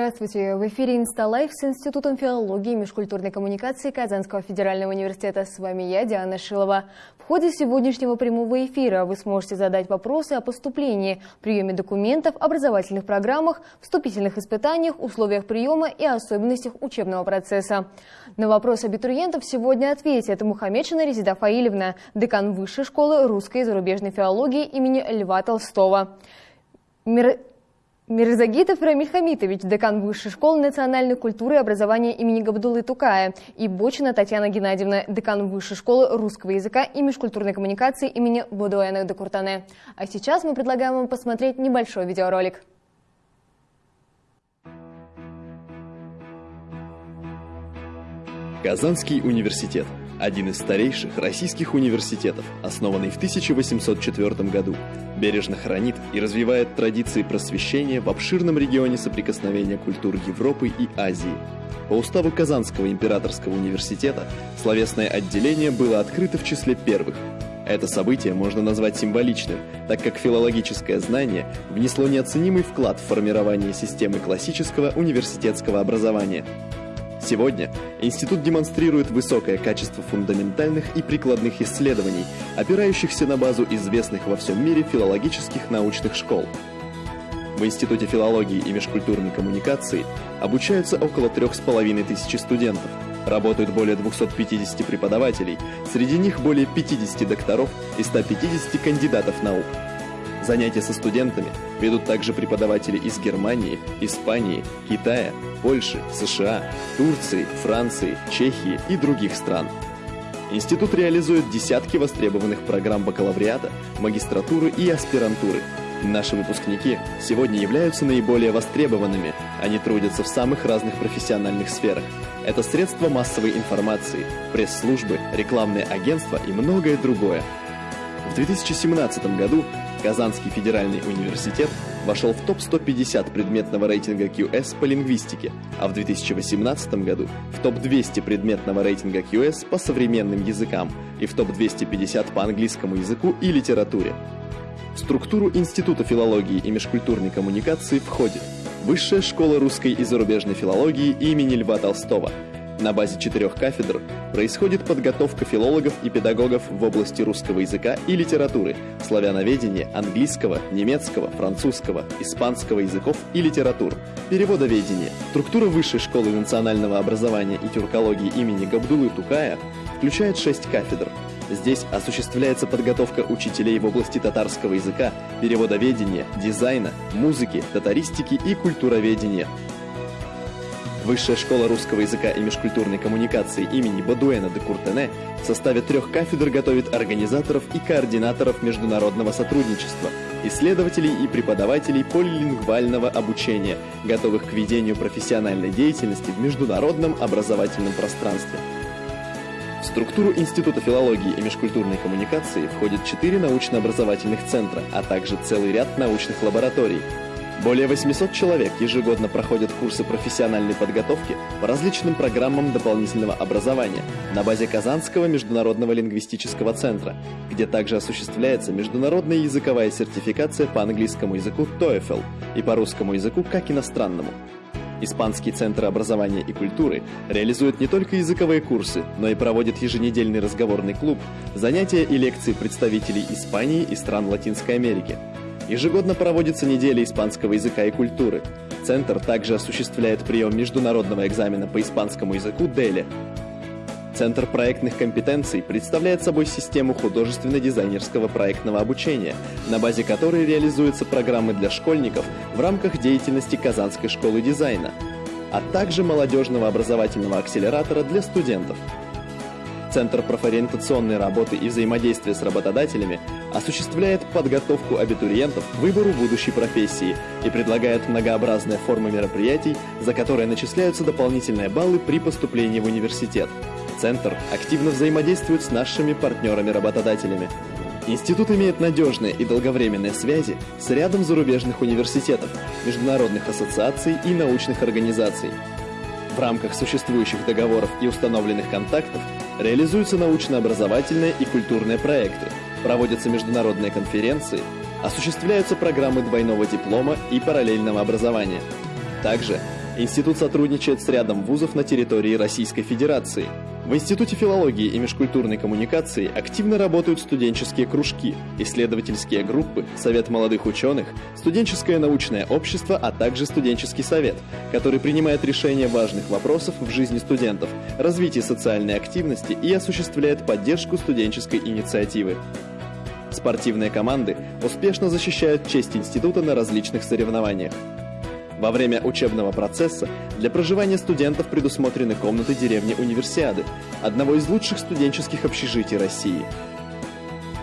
Здравствуйте! В эфире «Инсталайф» с Институтом филологии и межкультурной коммуникации Казанского федерального университета. С вами я, Диана Шилова. В ходе сегодняшнего прямого эфира вы сможете задать вопросы о поступлении, приеме документов, образовательных программах, вступительных испытаниях, условиях приема и особенностях учебного процесса. На вопрос абитуриентов сегодня ответит Мухаммедшина Резида Фаилевна, декан Высшей школы русской и зарубежной филологии имени Льва Толстого. Мирзагитов Рамиль Хамитович, декан Высшей школы национальной культуры и образования имени Габдулы Тукая, и Бочина Татьяна Геннадьевна, декан Высшей школы русского языка и межкультурной коммуникации имени Бодуэна Декуртане. А сейчас мы предлагаем вам посмотреть небольшой видеоролик. Казанский университет – один из старейших российских университетов, основанный в 1804 году, бережно хранит и развивает традиции просвещения в обширном регионе соприкосновения культур Европы и Азии. По уставу Казанского императорского университета словесное отделение было открыто в числе первых. Это событие можно назвать символичным, так как филологическое знание внесло неоценимый вклад в формирование системы классического университетского образования – Сегодня институт демонстрирует высокое качество фундаментальных и прикладных исследований, опирающихся на базу известных во всем мире филологических научных школ. В Институте филологии и межкультурной коммуникации обучаются около трех с половиной тысячи студентов, работают более 250 преподавателей, среди них более 50 докторов и 150 кандидатов наук. Занятия со студентами ведут также преподаватели из Германии, Испании, Китая, Польши, США, Турции, Франции, Чехии и других стран. Институт реализует десятки востребованных программ бакалавриата, магистратуры и аспирантуры. Наши выпускники сегодня являются наиболее востребованными. Они трудятся в самых разных профессиональных сферах. Это средства массовой информации, пресс-службы, рекламные агентства и многое другое. В 2017 году Казанский федеральный университет вошел в топ-150 предметного рейтинга QS по лингвистике, а в 2018 году в топ-200 предметного рейтинга QS по современным языкам и в топ-250 по английскому языку и литературе. В структуру Института филологии и межкультурной коммуникации входит Высшая школа русской и зарубежной филологии имени Льва Толстого – на базе четырех кафедр происходит подготовка филологов и педагогов в области русского языка и литературы, славяноведения, английского, немецкого, французского, испанского языков и литератур, переводоведения. Структура Высшей школы национального образования и тюркологии имени Габдулы Тукая включает шесть кафедр. Здесь осуществляется подготовка учителей в области татарского языка, переводоведения, дизайна, музыки, татаристики и культуроведения, Высшая школа русского языка и межкультурной коммуникации имени Бадуэна де Куртене в составе трех кафедр готовит организаторов и координаторов международного сотрудничества, исследователей и преподавателей полилингвального обучения, готовых к ведению профессиональной деятельности в международном образовательном пространстве. В структуру Института филологии и межкультурной коммуникации входит четыре научно-образовательных центра, а также целый ряд научных лабораторий – более 800 человек ежегодно проходят курсы профессиональной подготовки по различным программам дополнительного образования на базе Казанского международного лингвистического центра, где также осуществляется международная языковая сертификация по английскому языку TOEFL и по русскому языку как иностранному. Испанский центр образования и культуры реализует не только языковые курсы, но и проводит еженедельный разговорный клуб, занятия и лекции представителей Испании и стран Латинской Америки – Ежегодно проводится неделя испанского языка и культуры. Центр также осуществляет прием международного экзамена по испанскому языку DELE. Центр проектных компетенций представляет собой систему художественно-дизайнерского проектного обучения, на базе которой реализуются программы для школьников в рамках деятельности Казанской школы дизайна, а также молодежного образовательного акселератора для студентов – Центр профориентационной работы и взаимодействия с работодателями осуществляет подготовку абитуриентов к выбору будущей профессии и предлагает многообразные формы мероприятий, за которые начисляются дополнительные баллы при поступлении в университет. Центр активно взаимодействует с нашими партнерами-работодателями. Институт имеет надежные и долговременные связи с рядом зарубежных университетов, международных ассоциаций и научных организаций. В рамках существующих договоров и установленных контактов реализуются научно-образовательные и культурные проекты, проводятся международные конференции, осуществляются программы двойного диплома и параллельного образования. Также институт сотрудничает с рядом вузов на территории Российской Федерации. В Институте филологии и межкультурной коммуникации активно работают студенческие кружки, исследовательские группы, Совет молодых ученых, студенческое научное общество, а также студенческий совет, который принимает решения важных вопросов в жизни студентов, развитие социальной активности и осуществляет поддержку студенческой инициативы. Спортивные команды успешно защищают честь института на различных соревнованиях. Во время учебного процесса для проживания студентов предусмотрены комнаты деревни Универсиады, одного из лучших студенческих общежитий России.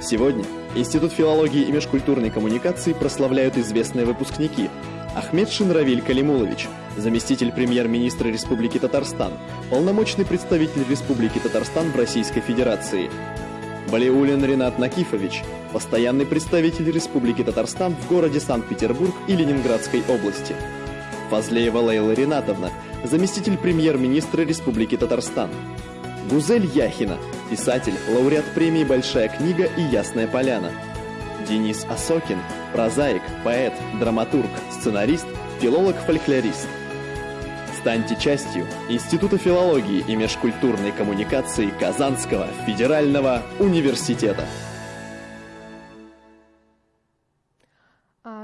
Сегодня Институт филологии и межкультурной коммуникации прославляют известные выпускники. Ахмед Шинравиль Калимулович, заместитель премьер-министра Республики Татарстан, полномочный представитель Республики Татарстан в Российской Федерации, Балиулин Ренат Накифович, постоянный представитель Республики Татарстан в городе Санкт-Петербург и Ленинградской области, Фазлеева Лейла Ринатовна, заместитель премьер-министра Республики Татарстан. Гузель Яхина, писатель, лауреат премии «Большая книга» и «Ясная поляна». Денис Осокин, прозаик, поэт, драматург, сценарист, филолог-фольклорист. Станьте частью Института филологии и межкультурной коммуникации Казанского федерального университета.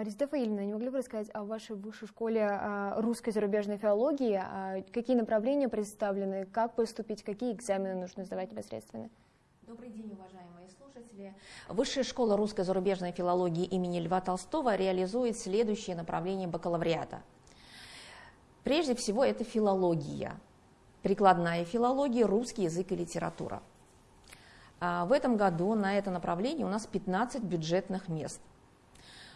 Резида Фаильевна, не могли бы рассказать о вашей высшей школе а, русской зарубежной филологии? А, какие направления представлены, как поступить, какие экзамены нужно сдавать непосредственно? Добрый день, уважаемые слушатели. Высшая школа русской зарубежной филологии имени Льва Толстого реализует следующие направления бакалавриата. Прежде всего, это филология, прикладная филология, русский язык и литература. А, в этом году на это направление у нас 15 бюджетных мест –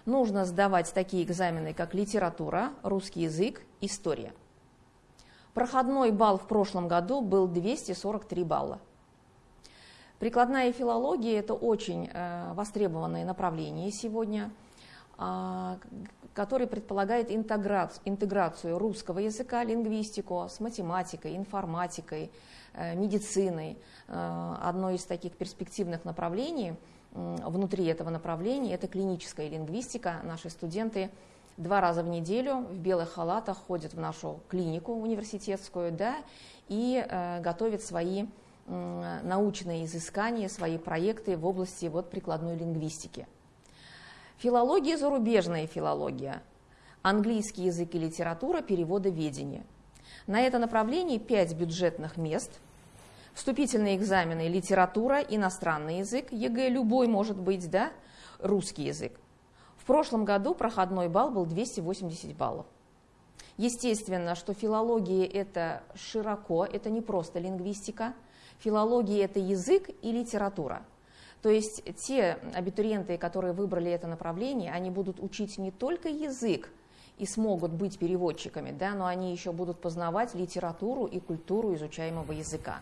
нужно сдавать такие экзамены, как литература, русский язык, история. Проходной балл в прошлом году был 243 балла. Прикладная филология – это очень э, востребованное направление сегодня, э, которое предполагает интеграцию, интеграцию русского языка, лингвистику с математикой, информатикой, э, медициной. Э, одно из таких перспективных направлений – внутри этого направления. Это клиническая лингвистика. Наши студенты два раза в неделю в белых халатах ходят в нашу клинику университетскую да, и э, готовят свои э, научные изыскания, свои проекты в области вот, прикладной лингвистики. Филология, зарубежная филология, английский язык и литература, переводоведение. На это направление пять бюджетных мест – Вступительные экзамены литература, иностранный язык, ЕГЭ любой может быть, да, русский язык. В прошлом году проходной балл был 280 баллов. Естественно, что филология это широко, это не просто лингвистика. Филология это язык и литература. То есть те абитуриенты, которые выбрали это направление, они будут учить не только язык и смогут быть переводчиками, да, но они еще будут познавать литературу и культуру изучаемого языка.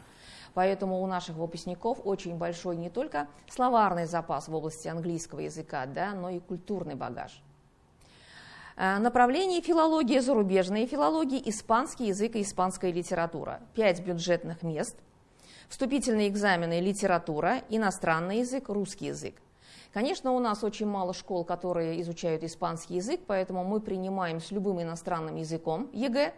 Поэтому у наших выпускников очень большой не только словарный запас в области английского языка, да, но и культурный багаж. Э, направление филология, зарубежные филологии, испанский язык и испанская литература. Пять бюджетных мест. Вступительные экзамены литература, иностранный язык, русский язык. Конечно, у нас очень мало школ, которые изучают испанский язык, поэтому мы принимаем с любым иностранным языком ЕГЭ,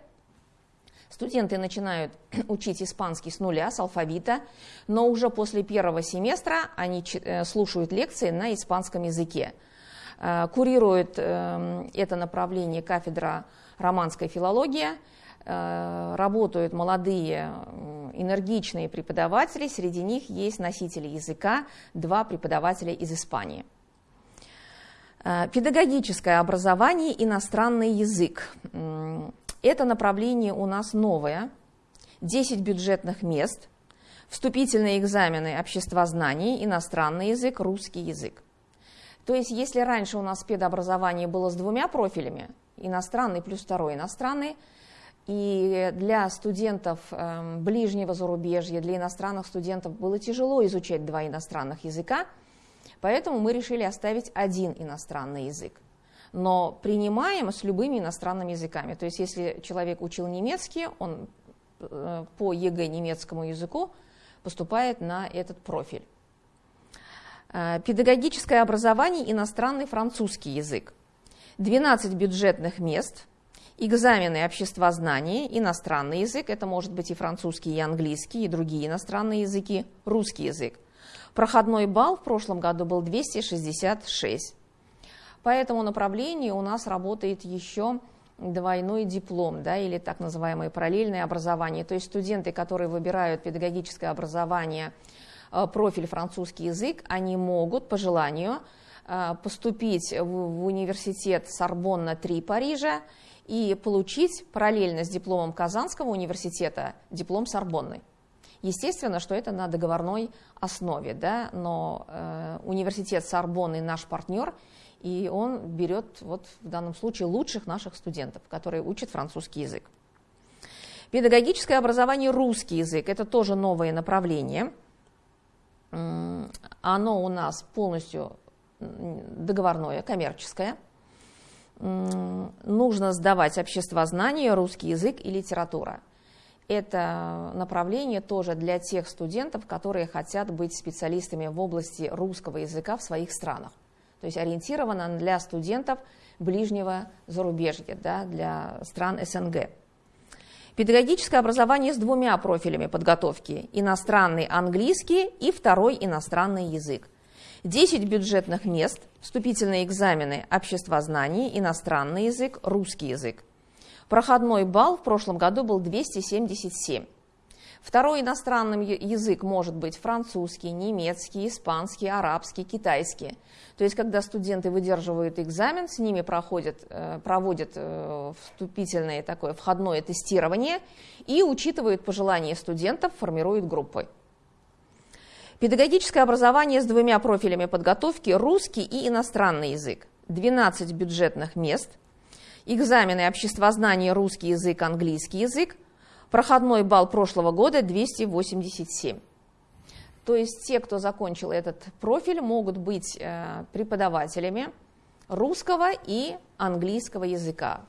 Студенты начинают учить испанский с нуля, с алфавита, но уже после первого семестра они э, слушают лекции на испанском языке. Э, курирует эм, это направление кафедра романской филологии, э, работают молодые энергичные преподаватели, среди них есть носители языка, два преподавателя из Испании. Педагогическое образование, иностранный язык. Это направление у нас новое, 10 бюджетных мест, вступительные экзамены общества знаний, иностранный язык, русский язык. То есть если раньше у нас педобразование было с двумя профилями, иностранный плюс второй иностранный, и для студентов э, ближнего зарубежья, для иностранных студентов было тяжело изучать два иностранных языка, поэтому мы решили оставить один иностранный язык но принимаем с любыми иностранными языками. То есть если человек учил немецкий, он э, по ЕГЭ немецкому языку поступает на этот профиль. Э, педагогическое образование, иностранный французский язык. 12 бюджетных мест. экзамены обществознание, иностранный язык, это может быть и французский, и английский, и другие иностранные языки, русский язык. Проходной балл в прошлом году был 266. По этому направлению у нас работает еще двойной диплом, да, или так называемое параллельное образование. То есть студенты, которые выбирают педагогическое образование, э, профиль французский язык, они могут по желанию э, поступить в, университет Сорбонна-3 Парижа и получить параллельно с дипломом Казанского университета диплом Сорбонны. Естественно, что это на договорной основе, да, но э, университет Сорбонны наш партнер, и он берет вот в данном случае лучших наших студентов, которые учат французский язык. Педагогическое образование русский язык – это тоже новое направление. Оно у нас полностью договорное, коммерческое – нужно сдавать обществознание, русский язык и литература. Это направление тоже для тех студентов, которые хотят быть специалистами в области русского языка в своих странах. То есть ориентировано для студентов ближнего зарубежья, да, для стран СНГ. Педагогическое образование с двумя профилями подготовки – иностранный английский и второй иностранный язык – 10 бюджетных мест, вступительные экзамены обществознание, иностранный язык, русский язык. Проходной балл в прошлом году был 277. Второй иностранный язык может быть французский, немецкий, испанский, арабский, китайский. То есть, когда студенты выдерживают экзамен, с ними проходят, э, проводят э, вступительное такое входное тестирование и учитывают пожелания студентов, формируют группы. Педагогическое образование с двумя профилями подготовки – русский и иностранный язык. 12 бюджетных мест. Экзамены обществознания, русский язык, английский язык. Проходной балл прошлого года 287. То есть те, кто закончил этот профиль, могут быть э, преподавателями русского и английского языка.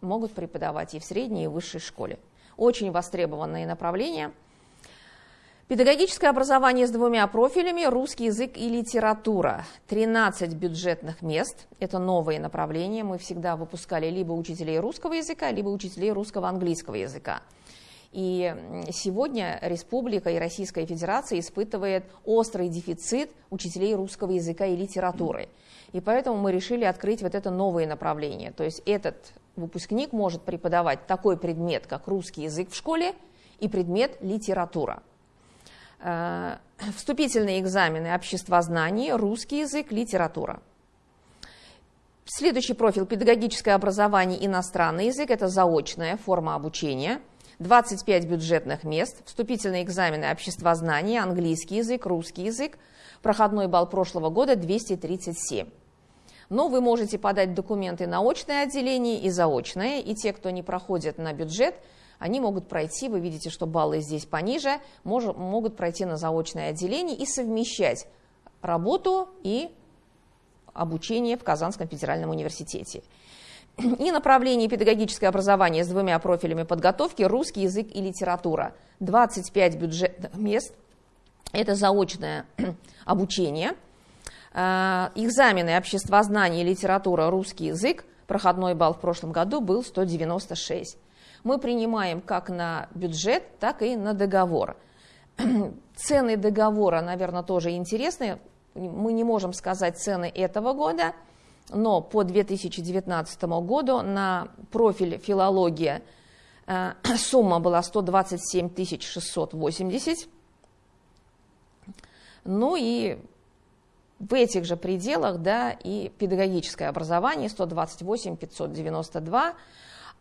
Могут преподавать и в средней, и в высшей школе. Очень востребованные направления – Педагогическое образование с двумя профилями – русский язык и литература. 13 бюджетных мест – это новые направления. Мы всегда выпускали либо учителей русского языка, либо учителей русского английского языка. И сегодня республика и Российская Федерация испытывает острый дефицит учителей русского языка и литературы. И поэтому мы решили открыть вот это новое направление. То есть этот выпускник может преподавать такой предмет, как русский язык в школе и предмет литература. Э, вступительные экзамены обществознание, русский язык, литература. Следующий профиль – педагогическое образование, иностранный язык – это заочная форма обучения. 25 бюджетных мест, вступительные экзамены обществознание, английский язык, русский язык. Проходной балл прошлого года 237. Но вы можете подать документы на очное отделение и заочное, и те, кто не проходит на бюджет – они могут пройти, вы видите, что баллы здесь пониже, мож, могут пройти на заочное отделение и совмещать работу и обучение в Казанском федеральном университете. И направление педагогическое образование с двумя профилями подготовки – русский язык и литература. 25 бюджетных мест – это заочное обучение. А, экзамены обществознание, литература, русский язык. Проходной балл в прошлом году был 196 мы принимаем как на бюджет, так и на договор. Цены договора, наверное, тоже интересны. Мы не можем сказать цены этого года, но по 2019 году на профиль филология э, сумма была 127 680. Ну и в этих же пределах, да, и педагогическое образование 128 592,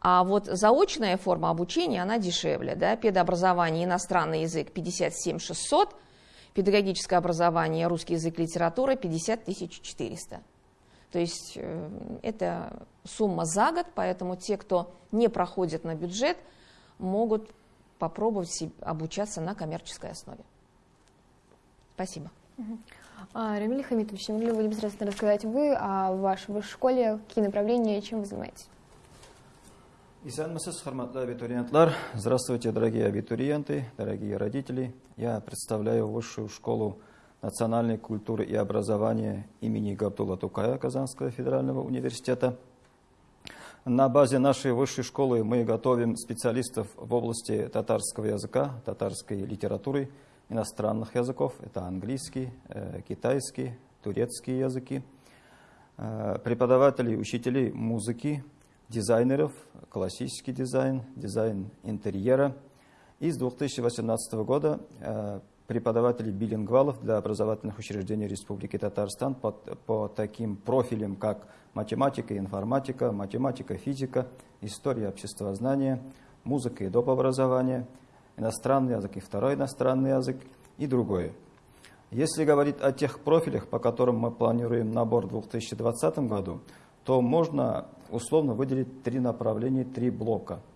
а вот заочная форма обучения, она дешевле. Да? Педобразование, иностранный язык 57 600, педагогическое образование, русский язык, литература 50 400. То есть э, это сумма за год, поэтому те, кто не проходит на бюджет, могут попробовать обучаться на коммерческой основе. Спасибо. А, Рамиль Хамитович, могли бы непосредственно рассказать вы о вашей школе, какие направления, чем вы занимаетесь? Исанмасыз, хорматлы абитуриентлар. Здравствуйте, дорогие абитуриенты, дорогие родители. Я представляю Высшую школу национальной культуры и образования имени Габдулла Тукая Казанского федерального университета. На базе нашей высшей школы мы готовим специалистов в области татарского языка, татарской литературы, иностранных языков. Это английский, э, китайский, турецкие языки. Э, преподавателей, учителей музыки, дизайнеров, классический дизайн, дизайн интерьера. И с 2018 года э, преподавателей билингвалов для образовательных учреждений Республики Татарстан по, по таким профилям, как математика, информатика, математика, физика, история обществознания, музыка и доп. образование, иностранный язык и второй иностранный язык и другое. Если говорить о тех профилях, по которым мы планируем набор в 2020 году, то можно условно выделить три направления, три блока –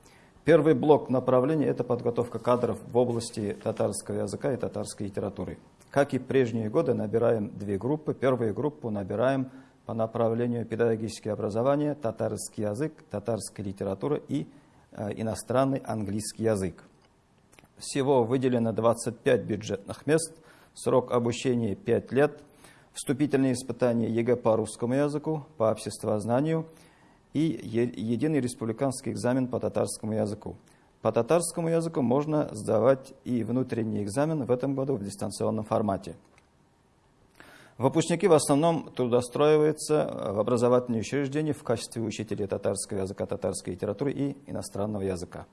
Первый блок направлений – это подготовка кадров в области татарского языка и татарской литературы. Как и прежние годы, набираем две группы. Первую группу набираем по направлению педагогическое образование, татарский язык, татарская литература и э, иностранный английский язык. Всего выделено 25 бюджетных мест, срок обучения 5 лет, вступительные испытания ЕГЭ по русскому языку, по обществознанию – и единый республиканский экзамен по татарскому языку. По татарскому языку можно сдавать и внутренний экзамен в этом году в дистанционном формате. Выпускники в основном трудоустраиваются в образовательные учреждения в качестве учителей татарского языка, татарской литературы и иностранного языка.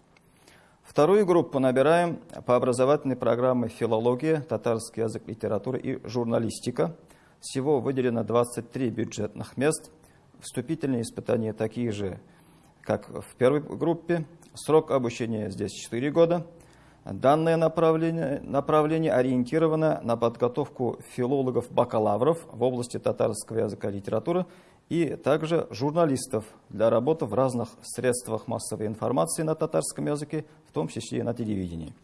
Вторую группу набираем по образовательной программе «Филология», «Татарский язык, литература и журналистика». Всего выделено 23 бюджетных мест – Вступительные испытания такие же, как в первой группе. Срок обучения здесь 4 года. Данное направление, направление ориентировано на подготовку филологов-бакалавров в области татарского языка и литературы и также журналистов для работы в разных средствах массовой информации на татарском языке, в том числе и на телевидении.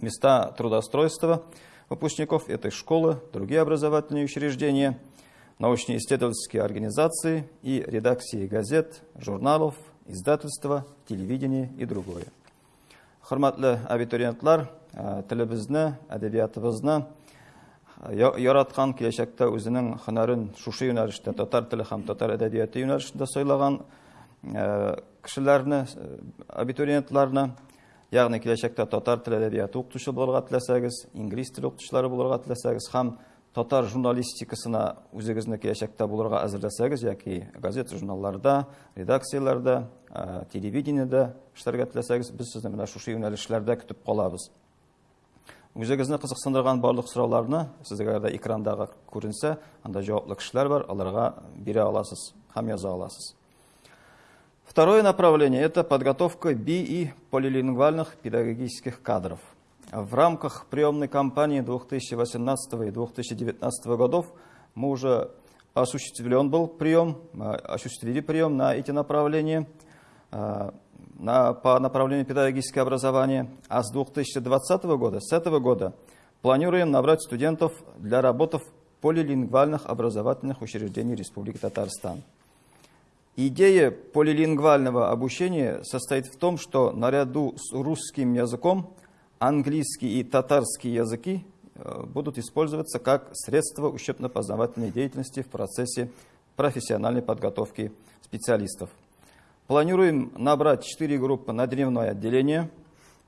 Места трудоустройства выпускников этой школы, другие образовательные учреждения – научно-исследовательские организации и редакции газет, журналов, издательства, телевидения и другое. Құрматлы абитуриентлар, э, тілі бізні, бізні, э, яратқан келешекте өзінің хынарын шушы юнәліште, татар тілі һәм татар әдәбияты юнәлішінде сойлаған э, кішілерні, абитуриентларны, яғни келешекте татар тілі әдәбияты оқытушы болға тілесегіз, инглиз тілі оқытушылары тілесегіз, һәм татар журналистикасына үзегезне киләчәктә булырга әзерләсәгез яки газета журналларда редакцияларда телевидениедә эшләргә теләсәгез без сезне менә шушы юнәлешләрдә көтеп калабыз үзегезне кызыксындырган барлык сорауларны сезгә дә экрандагы күренсә анда җаваплы кешеләр бар аларга бирә аласыз һәм яза аласыз Второе направление – это подготовка би- и полилингвальных педагогических кадров – В рамках приемной кампании 2018 и 2019 годов мы уже осуществлен был прием, осуществили прием на эти направления, а, на, по направлению педагогическое образование. А с 2020 года, с этого года, планируем набрать студентов для работы в полилингвальных образовательных учреждениях Республики Татарстан. Идея полилингвального обучения состоит в том, что наряду с русским языком английский и татарский языки э, будут использоваться как средство учебно-познавательной деятельности в процессе профессиональной подготовки специалистов. Планируем набрать 4 группы на дневное отделение,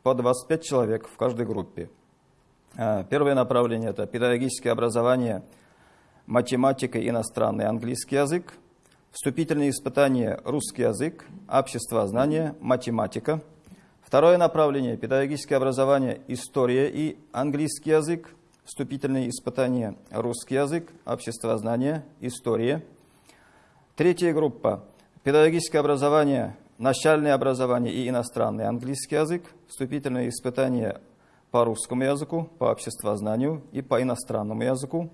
по 25 человек в каждой группе. Э, первое направление – это педагогическое образование, математика, иностранный английский язык, вступительные испытания русский язык, общество знания, математика – Второе направление – педагогическое образование, история и английский язык, вступительные испытания, русский язык, обществознание, история. Третья группа – педагогическое образование, начальное образование и иностранный английский язык, вступительные испытания по русскому языку, по обществознанию и по иностранному языку.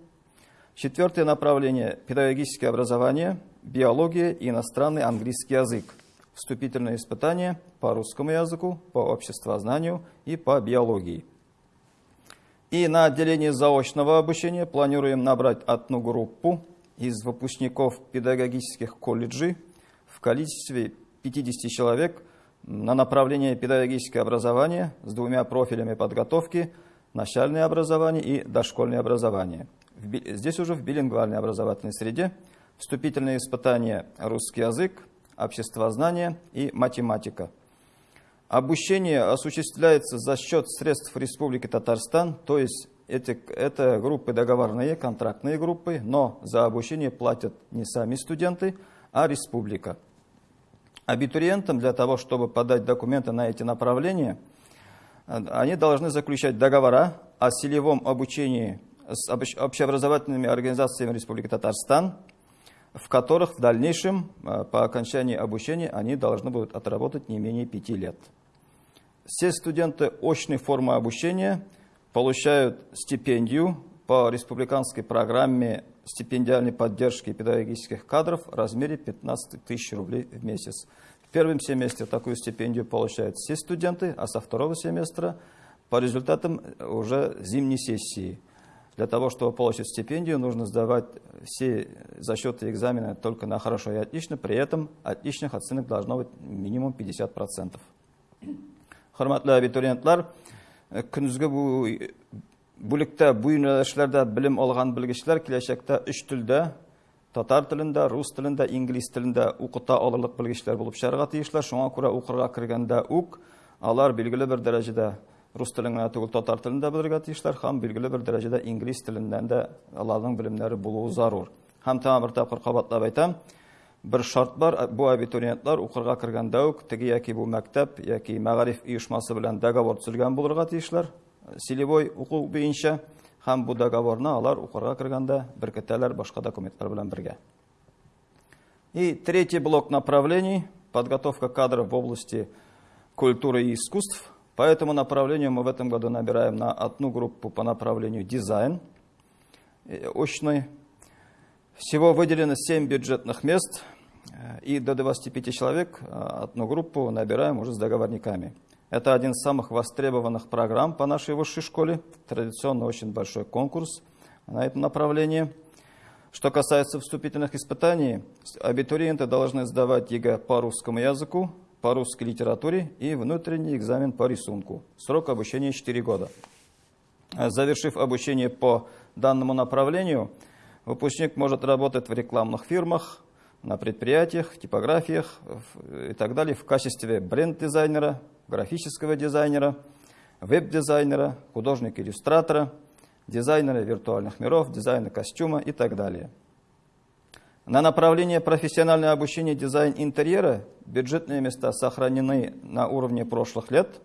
Четвертое направление – педагогическое образование, биология и иностранный английский язык вступительные испытания по русскому языку, по обществознанию и по биологии. И на отделении заочного обучения планируем набрать одну группу из выпускников педагогических колледжей в количестве 50 человек на направление педагогическое образование с двумя профилями подготовки – начальное образование и дошкольное образование. Здесь уже в билингвальной образовательной среде вступительные испытания русский язык, обществознание и математика. Обучение осуществляется за счет средств Республики Татарстан, то есть эти, это группы договорные, контрактные группы, но за обучение платят не сами студенты, а республика. Абитуриентам для того, чтобы подать документы на эти направления, они должны заключать договора о селевом обучении с общеобразовательными организациями Республики Татарстан, в которых в дальнейшем, э, по окончании обучения, они должны будут отработать не менее пяти лет. Все студенты очной формы обучения получают стипендию по республиканской программе стипендиальной поддержки педагогических кадров в размере 15 тысяч рублей в месяц. В первом семестре такую стипендию получают все студенты, а со второго семестра по результатам уже зимней сессии. Для того, чтобы получить стипендию, нужно сдавать все зачеты экзамены только на хорошо и отлично, при этом отличных оценок должно быть минимум 50%. Хорматлы абитуриентлар, күнізгі бөлікті бұйынлашларда білім алған білгішлер келешекте үш тілді, татар тілінде, рус тілінде, инглиз тілінде оқыта алырлық білгішлер болып шығарға тиішлер. Шоңа көре оқырға кіргенде ук алар белгілі бір дәрежеде телен генә түгел, татар телендә белергә тиешләр һәм билгеле бер дәрәҗәдә инглиз теленнән дә аларның белемнәре булуы зарур. Һәм тәмам бер тапкыр кабатлап әйтәм, бер шарт бар, бу абитуриентлар укырга кергәндә үк теге яки бу мәктәп яки мәгариф оешмасы белән договор төзелгән булырга тиешләр. Селевой уку буенча һәм бу договорны алар укырга кергәндә беркетәләр башка документлар белән бергә. И третий блок направлений подготовка кадров в области культуры и искусств. По этому направлению мы в этом году набираем на одну группу по направлению дизайн очный всего выделено 7 бюджетных мест, и до 25 человек одну группу набираем уже с договорниками. Это один из самых востребованных программ по нашей высшей школе. Традиционно очень большой конкурс на этом направлении. Что касается вступительных испытаний, абитуриенты должны сдавать ЕГЭ по русскому языку, по русской литературе и внутренний экзамен по рисунку. Срок обучения 4 года. Завершив обучение по данному направлению, Выпускник может работать в рекламных фирмах, на предприятиях, типографиях и так далее в качестве бренд-дизайнера, графического дизайнера, веб-дизайнера, художника-иллюстратора, дизайнера виртуальных миров, дизайна костюма и так далее. На направление профессиональное обучение дизайн интерьера бюджетные места сохранены на уровне прошлых лет.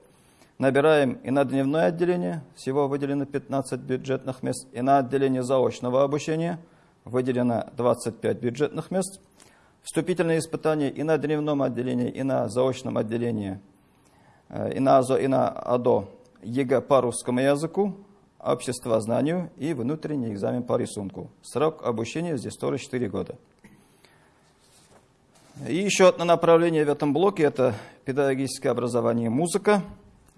Набираем и на дневное отделение, всего выделено 15 бюджетных мест, и на отделение заочного обучения – выделено 25 бюджетных мест. Вступительные испытания и на дневном отделении, и на заочном отделении, э, и на ОЗО, и на ОДО ЕГЭ по русскому языку, обществознанию и внутренний экзамен по рисунку. Срок обучения здесь тоже 4 года. И еще одно направление в этом блоке – это педагогическое образование музыка.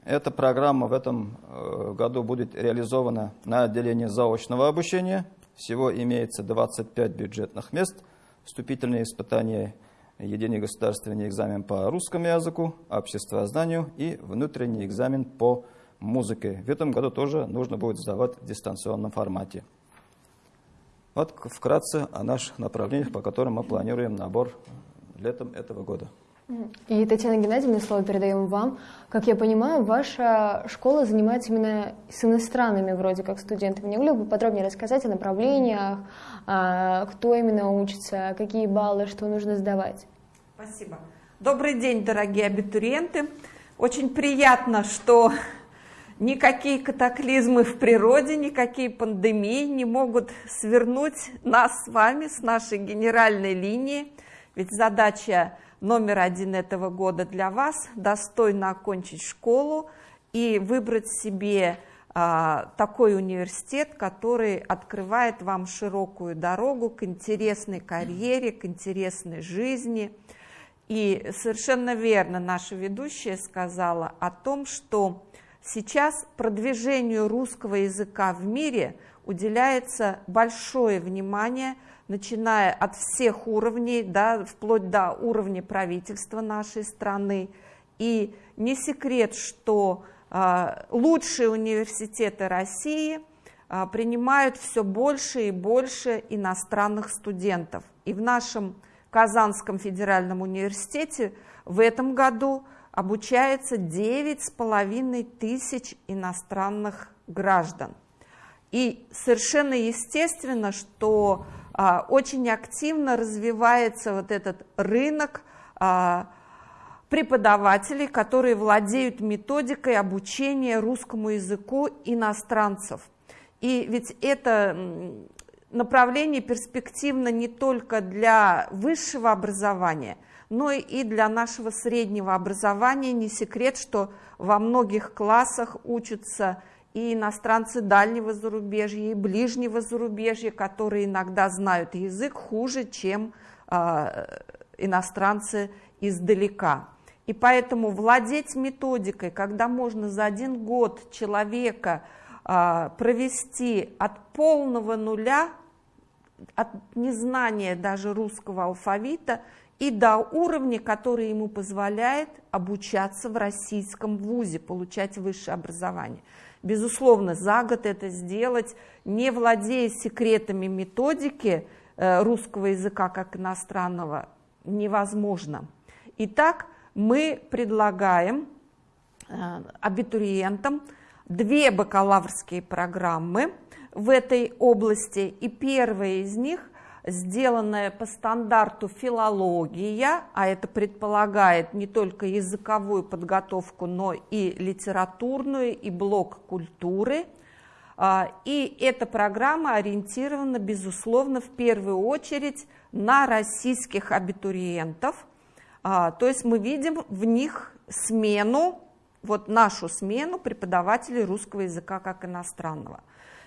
Эта программа в этом э, году будет реализована на отделении заочного обучения – всего имеется 25 бюджетных мест. Вступительные испытания, единый государственный экзамен по русскому языку, обществознанию и внутренний экзамен по музыке. В этом году тоже нужно будет сдавать в дистанционном формате. Вот вкратце о наших направлениях, по которым мы планируем набор летом этого года. И, Татьяна Геннадьевна, слово передаем вам. Как я понимаю, ваша школа занимается именно с иностранными вроде как студентами. Не могли бы подробнее рассказать о направлениях, а, кто именно учится, какие баллы, что нужно сдавать? Спасибо. Добрый день, дорогие абитуриенты. Очень приятно, что никакие катаклизмы в природе, никакие пандемии не могут свернуть нас с вами с нашей генеральной линии. Ведь задача номер один этого года для вас, достойно окончить школу и выбрать себе а, такой университет, который открывает вам широкую дорогу к интересной карьере, к интересной жизни. И совершенно верно наша ведущая сказала о том, что сейчас продвижению русского языка в мире уделяется большое внимание – начиная от всех уровней, да, вплоть до уровня правительства нашей страны. И не секрет, что а, лучшие университеты России а, принимают все больше и больше иностранных студентов. И в нашем Казанском федеральном университете в этом году обучается 9,5 тысяч иностранных граждан. И совершенно естественно, что очень активно развивается вот этот рынок а, преподавателей, которые владеют методикой обучения русскому языку иностранцев. И ведь это направление перспективно не только для высшего образования, но и для нашего среднего образования. Не секрет, что во многих классах учатся и иностранцы дальнего зарубежья, и ближнего зарубежья, которые иногда знают язык хуже, чем э, иностранцы издалека. И поэтому владеть методикой, когда можно за один год человека э, провести от полного нуля, от незнания даже русского алфавита, и до уровня, который ему позволяет обучаться в российском вузе, получать высшее образование – Безусловно, за год это сделать, не владея секретами методики э, русского языка как иностранного, невозможно. Итак, мы предлагаем э, абитуриентам две бакалаврские программы в этой области, и первая из них сделанная по стандарту филология, а это предполагает не только языковую подготовку, но и литературную, и блок культуры. А, и эта программа ориентирована, безусловно, в первую очередь на российских абитуриентов. А, то есть мы видим в них смену, вот нашу смену преподавателей русского языка как иностранного.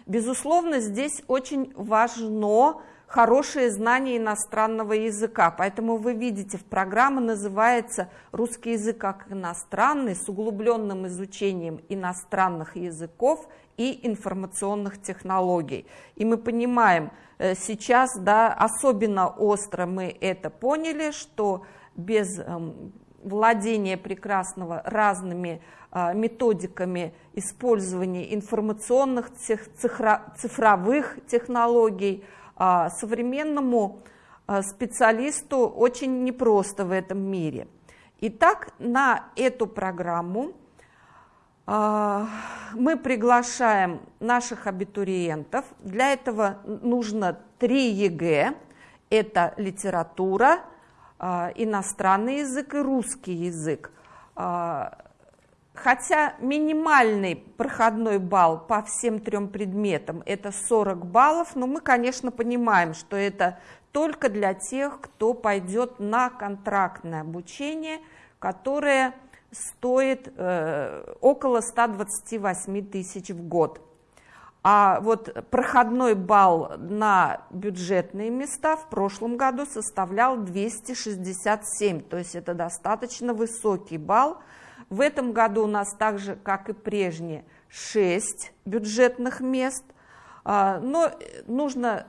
Безусловно, здесь очень важно хорошее знание иностранного языка. Поэтому вы видите, в программе называется «Русский язык как иностранный» с углубленным изучением иностранных языков и информационных технологий. И мы понимаем, э, сейчас да, особенно остро мы это поняли, что без эм, владения прекрасного разными а, методиками использования информационных цифровых технологий, современному а, специалисту очень непросто в этом мире. Итак, на эту программу а, мы приглашаем наших абитуриентов. Для этого нужно три ЕГЭ. Это литература, иностранный язык и русский язык. Хотя минимальный проходной балл по всем трем предметам это 40 баллов, но мы, конечно, понимаем, что это только для тех, кто пойдет на контрактное обучение, которое стоит э, около 128 тысяч в год. А вот проходной балл на бюджетные места в прошлом году составлял 267, то есть это достаточно высокий балл, в этом году у нас так же, как и прежние, 6 бюджетных мест. А, но нужно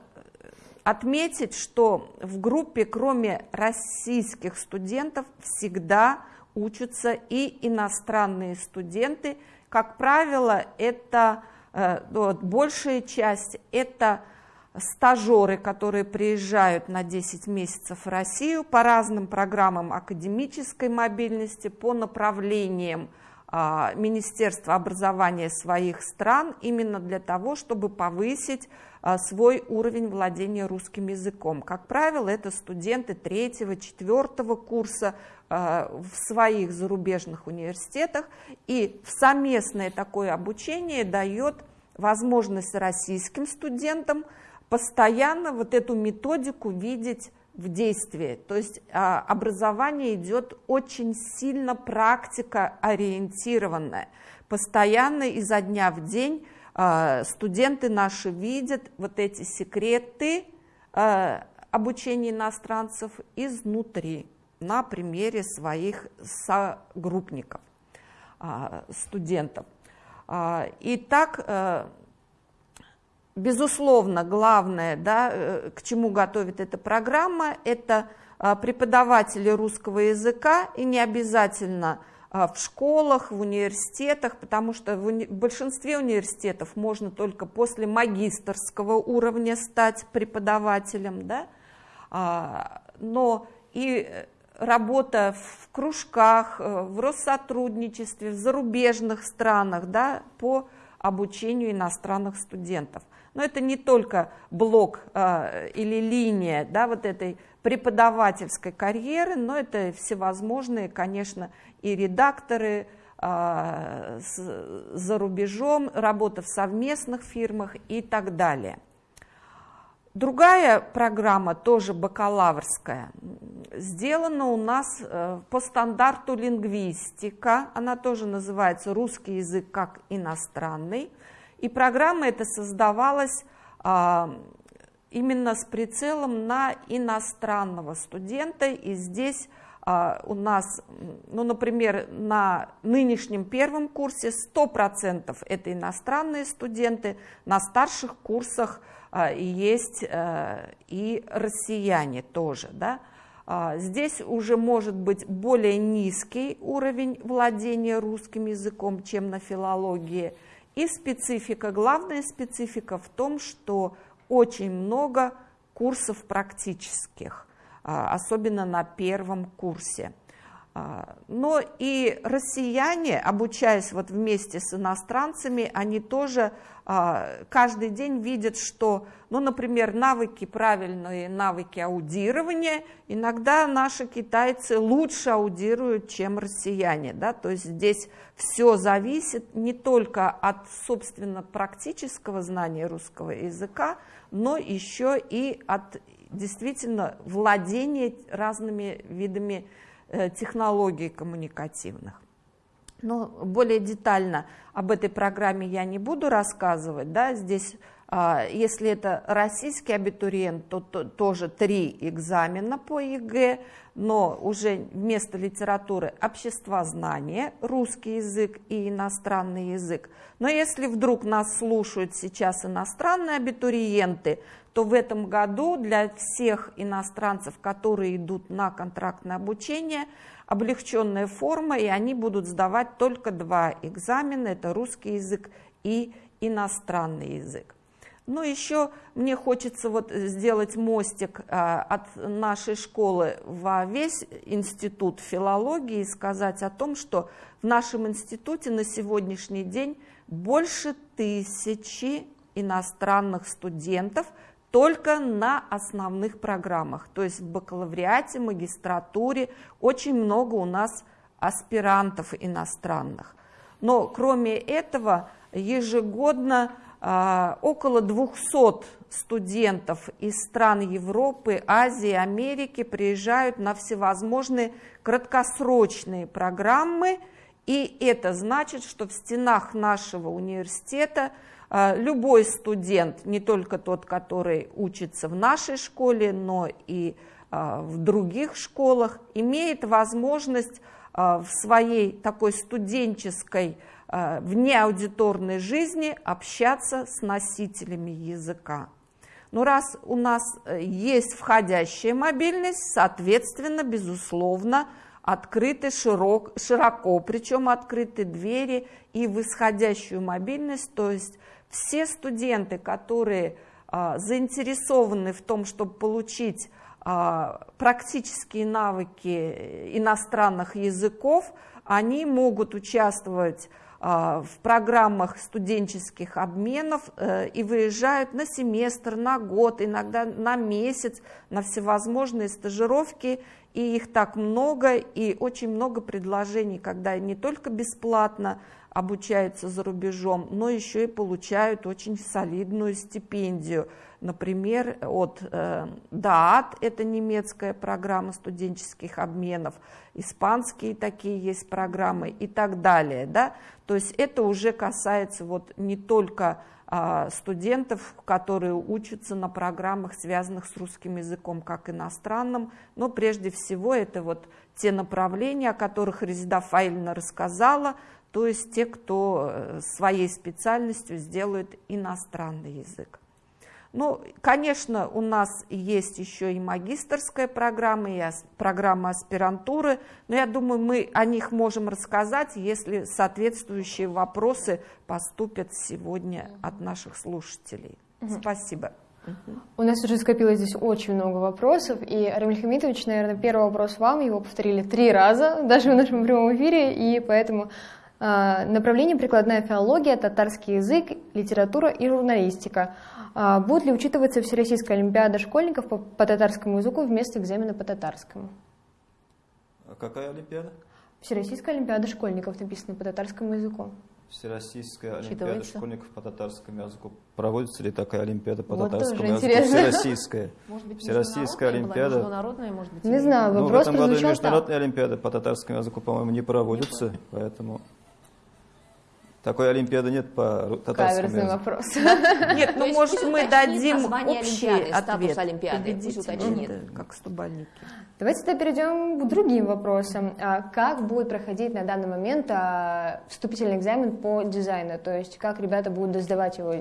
отметить, что в группе, кроме российских студентов, всегда учатся и иностранные студенты. Как правило, это э, вот, большая часть это стажеры, которые приезжают на 10 месяцев в Россию по разным программам академической мобильности, по направлениям а, Министерства образования своих стран, именно для того, чтобы повысить а, свой уровень владения русским языком. Как правило, это студенты третьего, четвертого курса а, в своих зарубежных университетах, и совместное такое обучение дает возможность российским студентам – постоянно вот эту методику видеть в действии. То есть а, образование идет очень сильно практика ориентированная. Постоянно изо дня в день а, студенты наши видят вот эти секреты а, обучения иностранцев изнутри на примере своих согруппников, студентов. И так Безусловно, главное, да, э, к чему готовит эта программа, это а, преподаватели русского языка, и не обязательно а, в школах, в университетах, потому что в, уни... в большинстве университетов можно только после магистрского уровня стать преподавателем, да? А, но и работа в кружках, в Россотрудничестве, в зарубежных странах да, по обучению иностранных студентов. Но это не только блок э, или линия да, вот этой преподавательской карьеры, но это всевозможные, конечно, и редакторы э, с, за рубежом, работа в совместных фирмах и так далее. Другая программа, тоже бакалаврская, сделана у нас э, по стандарту лингвистика, она тоже называется «Русский язык как иностранный». И программа эта создавалась а, именно с прицелом на иностранного студента. И здесь а, у нас, ну, например, на нынешнем первом курсе 100% это иностранные студенты, на старших курсах а, есть а, и россияне тоже, да. Здесь уже может быть более низкий уровень владения русским языком, чем на филологии – и специфика, главная специфика в том, что очень много курсов практических, а, особенно на первом курсе. А, но и россияне, обучаясь вот вместе с иностранцами, они тоже а, каждый день видят, что, ну, например, навыки, правильные навыки аудирования, иногда наши китайцы лучше аудируют, чем россияне. Да? То есть здесь все зависит не только от, собственно, практического знания русского языка, но еще и от действительно владения разными видами Э, технологий коммуникативных. Но более детально об этой программе я не буду рассказывать. Да? Здесь, а, если это российский абитуриент, то тоже три экзамена по ЕГЭ, но уже вместо литературы обществознание, русский язык и иностранный язык. Но если вдруг нас слушают сейчас иностранные абитуриенты, то в этом году для всех иностранцев, которые идут на контрактное обучение, облегченная форма, и они будут сдавать только два экзамена, это русский язык и иностранный язык. Но еще мне хочется вот сделать мостик а, от нашей школы во весь институт филологии и сказать о том, что в нашем институте на сегодняшний день больше тысячи иностранных студентов – только на основных программах. То есть в бакалавриате, магистратуре очень много у нас аспирантов иностранных. Но кроме этого ежегодно э, около 200 студентов из стран Европы, Азии, Америки приезжают на всевозможные краткосрочные программы, и это значит, что в стенах нашего университета – любой студент, не только тот, который учится в нашей школе, но и а, в других школах, имеет возможность а, в своей такой студенческой, внеаудиторной жизни общаться с носителями языка. Но раз у нас э, есть входящая мобильность, соответственно, безусловно, открыты широк, широко, причем открыты двери и в исходящую мобильность, то есть все студенты, которые а, заинтересованы в том, чтобы получить а, практические навыки иностранных языков, они могут участвовать а, в программах студенческих обменов э, и выезжают на семестр, на год, иногда на месяц, на всевозможные стажировки, и их так много, и очень много предложений, когда не только бесплатно обучаются за рубежом, но еще и получают очень солидную стипендию. Например, от э, ДААТ, это немецкая программа студенческих обменов, испанские такие есть программы и так далее. Да? То есть это уже касается вот не только а, студентов, которые учатся на программах, связанных с русским языком как иностранным, но прежде всего это вот те направления, о которых Резида Фаильна рассказала, то есть те, кто э, своей специальностью сделает иностранный язык. Ну, конечно, у нас есть еще и магистрская программа, и программа аспирантуры, но я думаю, мы о них можем рассказать, если соответствующие вопросы поступят сегодня от наших слушателей. Угу. Спасибо. У нас уже скопилось здесь очень много вопросов, и, Рамиль Хамитович, наверное, первый вопрос вам, его повторили три раза, даже в нашем прямом эфире, и поэтому направление прикладная филология, татарский язык, литература и журналистика. Э, будет ли учитываться Всероссийская олимпиада школьников по, по татарскому языку вместо экзамена по татарскому? А какая олимпиада? Всероссийская олимпиада школьников написано по татарскому языку. Всероссийская олимпиада школьников по татарскому языку. Проводится ли такая олимпиада по Вот татарскому тоже языку? интересно. Всероссийская. Может быть, Всероссийская международная была, олимпиада. международная, может быть, Не знаю, Ну, в вопрос этом году международная так. олимпиада по татарскому языку, по-моему, не проводится, поэтому такой олимпиады нет по татарскому Каверзный языку. вопрос. Нет, ну может мы дадим общий ответ. Олимпиады, как стобальники. Давайте тогда перейдем к другим вопросам. А Как будет проходить на данный момент а, вступительный экзамен по дизайну? То есть как ребята будут сдавать его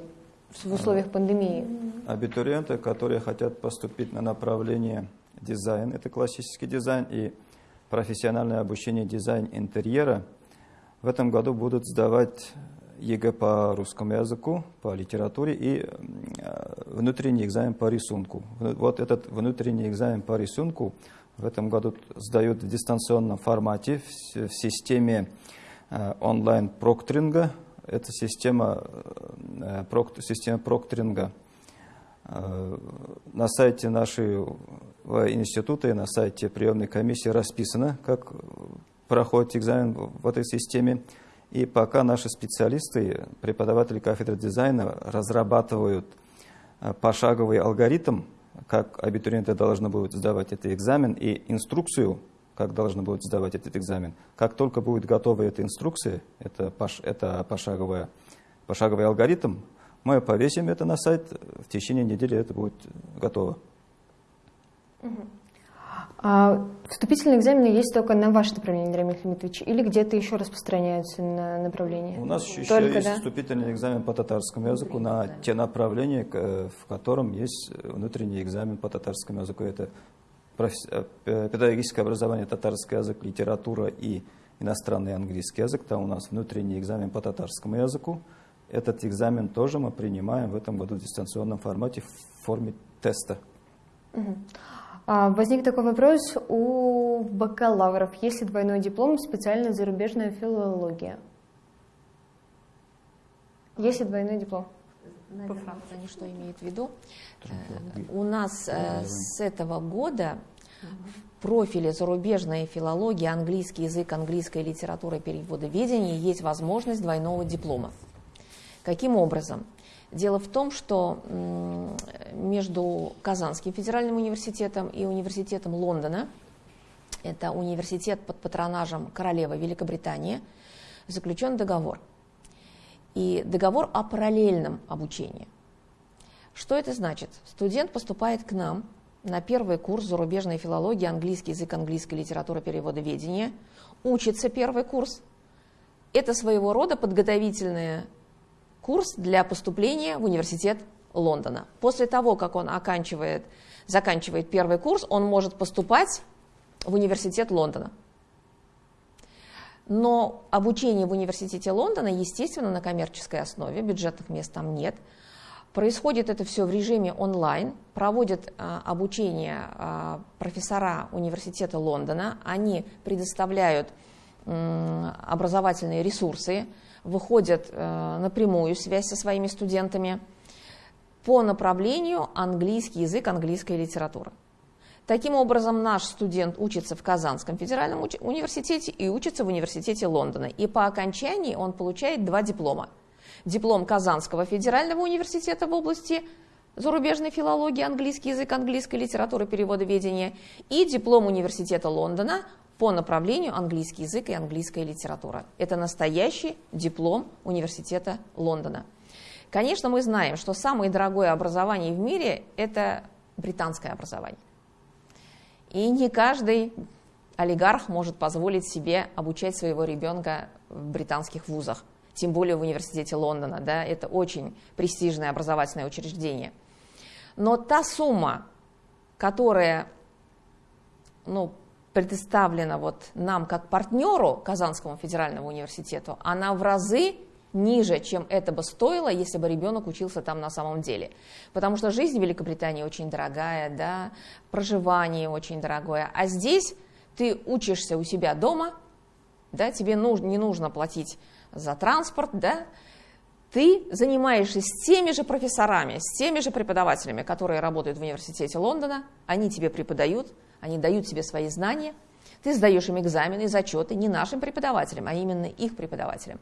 в условиях пандемии? Абитуриенты, которые хотят поступить на направление дизайн, это классический дизайн и профессиональное обучение дизайн интерьера, в этом году будут сдавать ЕГЭ по русскому языку, по литературе и э, внутренний экзамен по рисунку. Вот этот внутренний экзамен по рисунку в этом году сдают в дистанционном формате в, системе э, онлайн-прокторинга. Это система, э, система прокторинга Э, на сайте нашего института и на сайте приемной комиссии расписано, как проходит экзамен в этой системе. И пока наши специалисты, преподаватели кафедры дизайна разрабатывают э, пошаговый алгоритм, как абитуриенты должны будут сдавать этот экзамен, и инструкцию, как должны будут сдавать этот экзамен. Как только будет готова эта инструкция, это, пош, это пошаговая, пошаговый алгоритм, мы повесим это на сайт, в течение недели это будет готово. А вступительные экзамены есть только на ваше направление, Рамиль Хамитович, или где-то еще распространяются на направление? У нас еще Только, есть да? вступительный экзамен по татарскому языку на те направления, э, в котором есть внутренний экзамен по татарскому языку. Это э, педагогическое образование, татарский язык, литература и иностранный английский язык. Там у нас внутренний экзамен по татарскому языку. Этот экзамен тоже мы принимаем в этом году в дистанционном формате в форме теста. А, Возник такой вопрос у бакалавров. Есть ли двойной диплом специально зарубежная филология? Есть ли двойной диплом? Наверное, они что имеют в виду? У нас э, с этого года в профиле зарубежная филология, английский язык, английская литература и переводоведение есть возможность двойного диплома. Каким образом? Дело в том, что между Казанским федеральным университетом и университетом Лондона, это университет под патронажем королевы Великобритании, заключен договор. И договор о параллельном обучении. Что это значит? Студент поступает к нам на первый курс зарубежной филологии, английский язык, английская литература, переводоведение, учится первый курс. Это своего рода подготовительный курс для поступления в университет Лондона. После того, как он оканчивает, заканчивает первый курс, он может поступать в университет Лондона. Но обучение в университете Лондона, естественно, на коммерческой основе, бюджетных мест там нет. Происходит это все в режиме онлайн, проводят а, обучение а, профессора университета Лондона, они предоставляют образовательные ресурсы, выходят э, на прямую связь со своими студентами по направлению английский язык, английская литература. Таким образом, наш студент учится в Казанском федеральном университете и учится в университете Лондона. И по окончании он получает два диплома. Диплом Казанского федерального университета в области зарубежной филологии, английский язык, английская литература, переводоведение и диплом университета Лондона по направлению английский язык и английская литература. Это настоящий диплом университета Лондона. Конечно, мы знаем, что самое дорогое образование в мире – это британское образование. И не каждый олигарх может позволить себе обучать своего ребенка в британских вузах, тем более в университете Лондона. Да, это очень престижное образовательное учреждение. Но та сумма, которая ну, предоставлена вот нам как партнеру Казанскому федеральному университету, она в разы ниже, чем это бы стоило, если бы ребенок учился там на самом деле. Потому что жизнь в Великобритании очень дорогая, да, проживание очень дорогое. А здесь ты учишься у себя дома, да, тебе нужно, не нужно платить за транспорт, да, ты занимаешься с теми же профессорами, с теми же преподавателями, которые работают в университете Лондона, они тебе преподают, они дают тебе свои знания, ты сдаешь им экзамены, зачеты не нашим преподавателям, а именно их преподавателям.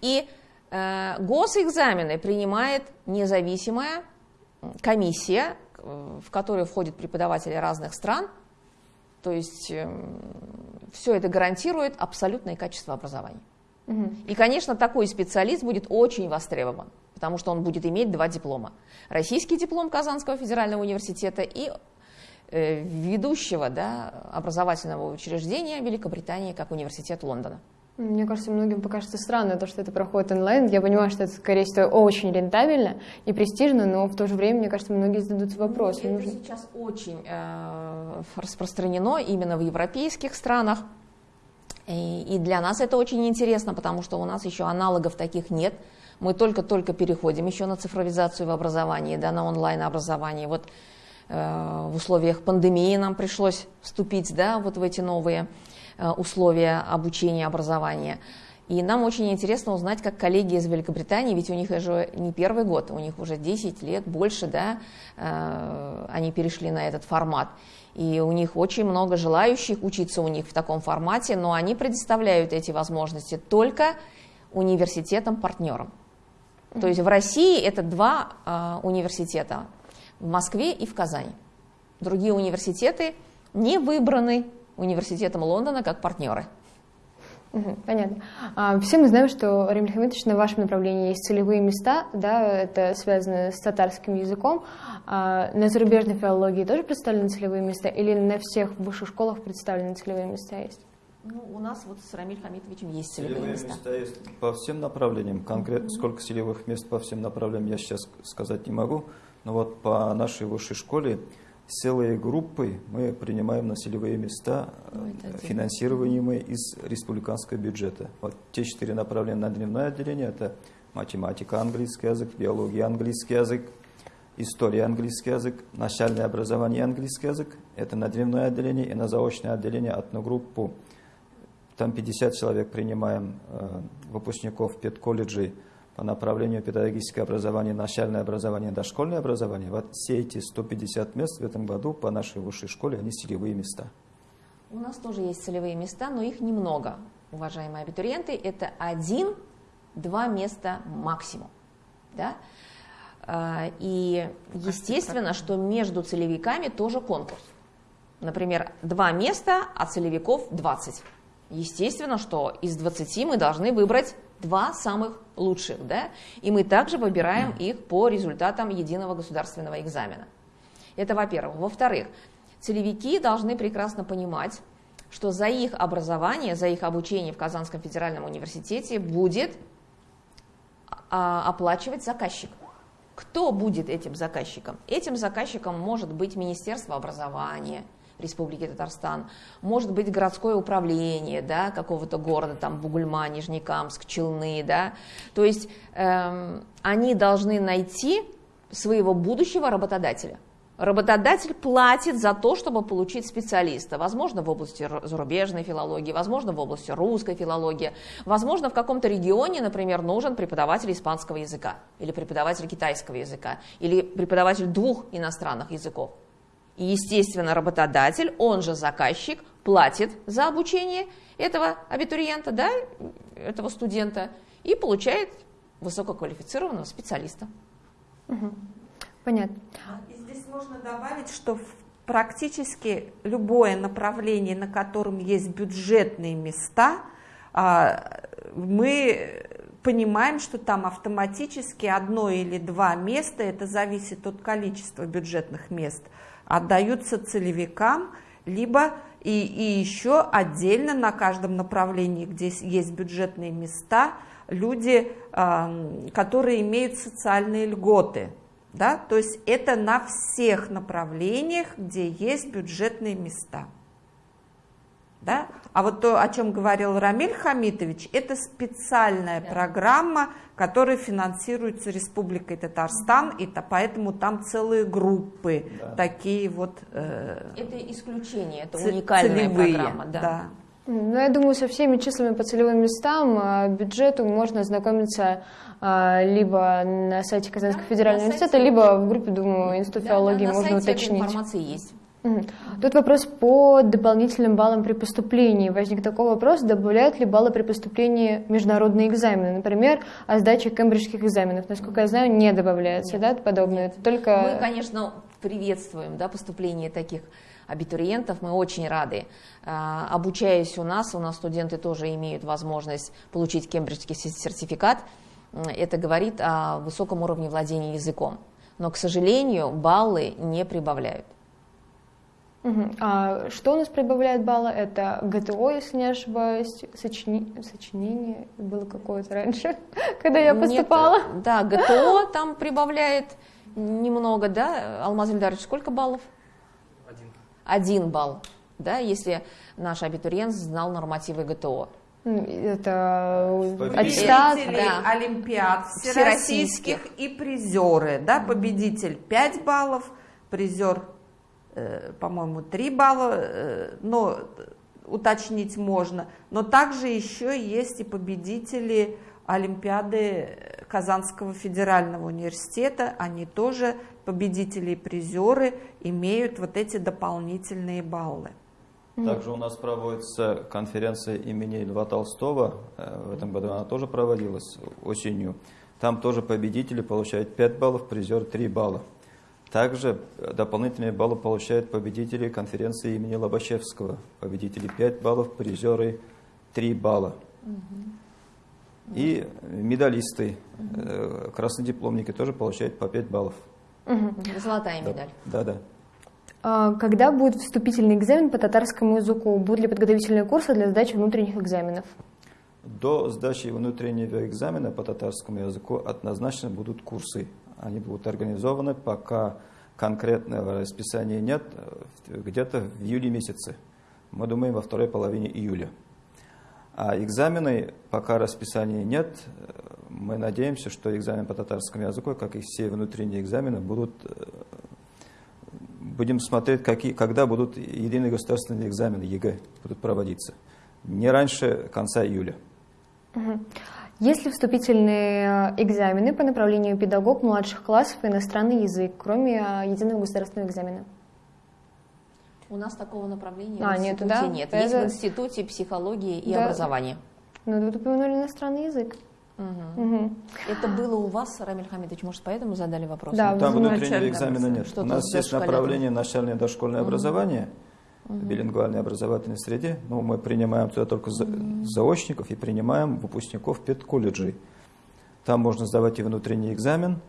И э, госэкзамены принимает независимая комиссия, э, в которую входят преподаватели разных стран, то есть э, все это гарантирует абсолютное качество образования. И, конечно, такой специалист будет очень востребован, потому что он будет иметь два диплома. Российский диплом Казанского федерального университета и ведущего да, образовательного учреждения Великобритании, как университет Лондона. Мне кажется, многим покажется странно то, что это проходит онлайн. Я понимаю, что это, скорее всего, очень рентабельно и престижно, но в то же время, мне кажется, многие зададутся вопросом. Ну, это нужно... сейчас очень э, распространено именно в европейских странах. И для нас это очень интересно, потому что у нас еще аналогов таких нет. Мы только-только переходим еще на цифровизацию в образовании, да, на онлайн-образование. Вот э, в условиях пандемии нам пришлось вступить да, вот в эти новые э, условия обучения, образования. И нам очень интересно узнать, как коллеги из Великобритании, ведь у них уже не первый год, у них уже 10 лет, больше, да, э, они перешли на этот формат. И у них очень много желающих учиться у них в таком формате, но они предоставляют эти возможности только университетам-партнерам. То есть в России это два э, университета, в Москве и в Казани. Другие университеты не выбраны университетом Лондона как партнеры. Понятно. А, все мы знаем, что, Римль Хамитович, на вашем направлении есть целевые места, да, это связано с татарским языком. А на зарубежной филологии тоже представлены целевые места или на всех высших школах представлены целевые места есть? Ну, у нас вот с Рамиль Хамитовичем есть целевые, целевые места. места есть по всем направлениям. Конкретно mm-hmm. сколько целевых мест по всем направлениям я сейчас сказать не могу. Но вот по нашей высшей школе целые группы мы принимаем на целевые места, Ой, финансируемые из республиканского бюджета. Вот те четыре направления на дневное отделение – это математика, английский язык, биология, английский язык, история, английский язык, начальное образование, английский язык – это на дневное отделение и на заочное отделение одну группу. Там 50 человек принимаем э, выпускников педколледжей, по направлению педагогическое образование, начальное образование, дошкольное образование, вот все эти 150 мест в этом году по нашей высшей школе, они целевые места. У нас тоже есть целевые места, но их немного, уважаемые абитуриенты. Это один-два места максимум. Да? А, и естественно, что между целевиками тоже конкурс. Например, два места, а целевиков 20. Естественно, что из 20 мы должны выбрать два самых лучших, да, и мы также выбираем их по результатам единого государственного экзамена. Это во-первых. Во-вторых, целевики должны прекрасно понимать, что за их образование, за их обучение в Казанском федеральном университете будет а, оплачивать заказчик. Кто будет этим заказчиком? Этим заказчиком может быть Министерство образования – Республики Татарстан, может быть городское управление да, какого-то города, там Бугульма, Нижнекамск, Челны, да, то есть эм, они должны найти своего будущего работодателя. Работодатель платит за то, чтобы получить специалиста, возможно, в области зарубежной филологии, возможно, в области русской филологии, возможно, в каком-то регионе, например, нужен преподаватель испанского языка, или преподаватель китайского языка, или преподаватель двух иностранных языков. И, естественно, работодатель, он же заказчик, платит за обучение этого абитуриента, да, этого студента, и получает высококвалифицированного специалиста. Угу. Понятно. И здесь можно добавить, что практически любое направление, на котором есть бюджетные места, а, мы понимаем, что там автоматически одно или два места, это зависит от количества бюджетных мест – отдаются целевикам, либо и, и еще отдельно на каждом направлении, где есть бюджетные места, люди, которые имеют социальные льготы. Да? То есть это на всех направлениях, где есть бюджетные места. Да? А вот то, о чем говорил Рамиль Хамитович, это специальная да. программа, которая финансируется Республикой Татарстан, и то, поэтому там целые группы да. такие вот. Э, это исключение, это уникальная целевые, программа, да. да. Ну, я думаю, со всеми числами по целевым местам, а, бюджету можно ознакомиться а, либо на сайте Казанского да, федерального университета, сайте... либо в группе, думаю, Институт да, филологии да, можно уточнить. информация есть. Тут вопрос по дополнительным баллам при поступлении. Возник такой вопрос, добавляют ли баллы при поступлении международные экзамены? Например, о сдаче кембриджских экзаменов. Насколько я знаю, не добавляется, Нет. да, подобное? Нет. Только... Мы, конечно, приветствуем да, поступление таких абитуриентов, мы очень рады. А, обучаясь у нас, у нас студенты тоже имеют возможность получить кембриджский сертификат. Это говорит о высоком уровне владения языком. Но, к сожалению, баллы не прибавляют. Угу. А что у нас прибавляет баллы? Это ГТО, если не ошибаюсь, сочини... сочинение было какое-то раньше, когда я поступала. Нет, да, ГТО там прибавляет немного, да? Алмаз Ильдарович, сколько баллов? Один. Один балл, да, если наш абитуриент знал нормативы ГТО. Это аттестат, да. Олимпиад всероссийских и призеры, да, победитель 5 баллов, призер по-моему, 3 балла, э, но уточнить можно. Но также еще есть и победители Олимпиады Казанского федерального университета. Они тоже, победители и призеры, имеют вот эти дополнительные баллы. Также у нас проводится конференция имени Льва Толстого. Э, в этом году она тоже проводилась осенью. Там тоже победители получают 5 баллов, призер 3 балла. Также дополнительные баллы получают победители конференции имени Лобачевского. Победители 5 баллов, призеры 3 балла. Угу. И медалисты, угу. краснодипломники тоже получают по 5 баллов. Угу. Золотая медаль. Да, да. А когда будет вступительный экзамен по татарскому языку? Будут ли подготовительные курсы для сдачи внутренних экзаменов? До сдачи внутреннего экзамена по татарскому языку однозначно будут курсы они будут организованы, пока конкретного расписания нет, где-то в июле месяце. Мы думаем во второй половине июля. А экзамены, пока расписания нет, мы надеемся, что экзамен по татарскому языку, как и все внутренние экзамены, будут будем смотреть, какие, когда будут единые государственные экзамены ЕГЭ будут проводиться. Не раньше конца июля. Угу. Есть ли вступительные э, экзамены по направлению педагог младших классов и иностранный язык, кроме э, единого государственного экзамена? У нас такого направления а, в институте нету, да? нет. Есть Это... в институте психологии и да. образования. Ну, вы упомянули иностранный язык. Угу. Угу. Это было у вас, Рамиль Хамидович, может, поэтому задали вопрос? Да, Там внутреннего экзамена нет. У нас есть направление начальное дошкольное угу. образование – в билингвальной образовательной среде. Но мы принимаем туда только заочников и принимаем выпускников педколледжей. Там можно сдавать и внутренний экзамен